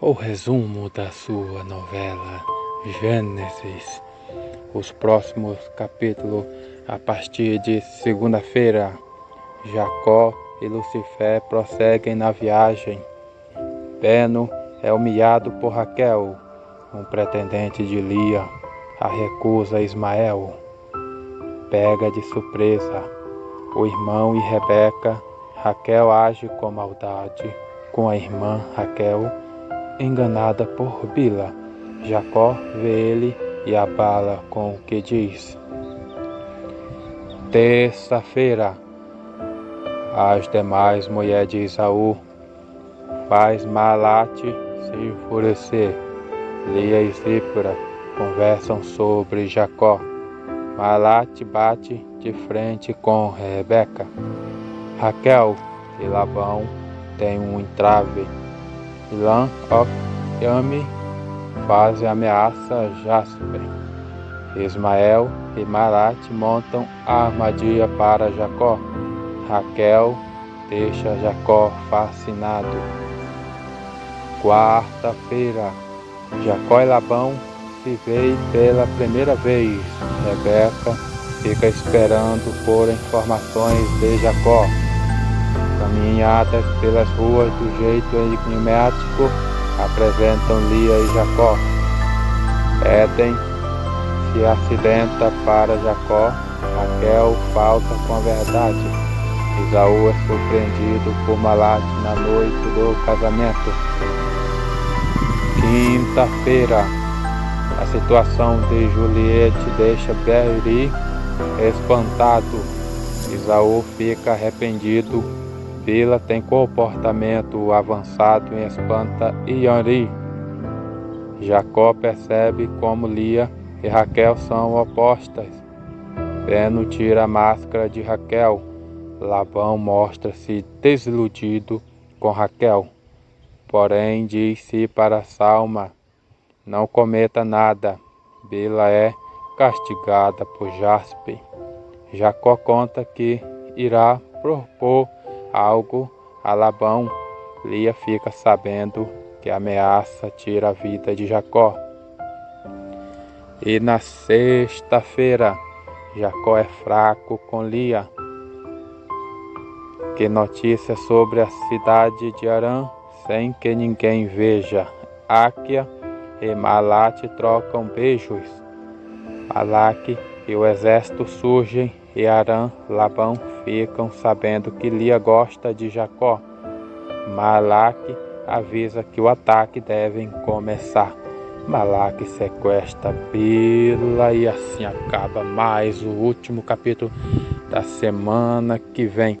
o resumo da sua novela Gênesis. Os próximos capítulos a partir de segunda-feira. Jacó e Lucifer prosseguem na viagem. Beno é humilhado por Raquel, um pretendente de Lia, a recusa Ismael. Pega de surpresa o irmão e Rebeca. Raquel age com maldade com a irmã Raquel enganada por Bila. Jacó vê ele e abala com o que diz. Terça-feira, as demais mulheres de Isaú faz Malate se enfurecer. Lia e Zípora conversam sobre Jacó. Malate bate de frente com Rebeca. Raquel e Labão têm um entrave Ilan, Ok, Yami fazem ameaça a Jasper. Ismael e Marat montam a armadilha para Jacó. Raquel deixa Jacó fascinado. Quarta-feira, Jacó e Labão se veem pela primeira vez. Rebeca fica esperando por informações de Jacó. Caminhadas pelas ruas do jeito enigmático apresentam Lia e Jacó. Éden se acidenta para Jacó, Raquel falta com a verdade. Isaú é surpreendido por Malate na noite do casamento. Quinta-feira, a situação de Juliette deixa Berry espantado. Isaú fica arrependido Bila tem comportamento avançado em espanta Yori. Jacó percebe como Lia e Raquel são opostas. Beno tira a máscara de Raquel. Labão mostra-se desiludido com Raquel. Porém, disse para Salma: Não cometa nada. Bila é castigada por Jaspe. Jacó conta que irá propor algo a Labão. Lia fica sabendo que a ameaça tira a vida de Jacó. E na sexta-feira, Jacó é fraco com Lia. Que notícia sobre a cidade de Arã, sem que ninguém veja. Áquia e Malate trocam beijos. Malaque e o exército surgem e Arã, Labão ficam sabendo que Lia gosta de Jacó. Malaque avisa que o ataque deve começar. Malaque sequestra Bila e assim acaba mais o último capítulo da semana que vem.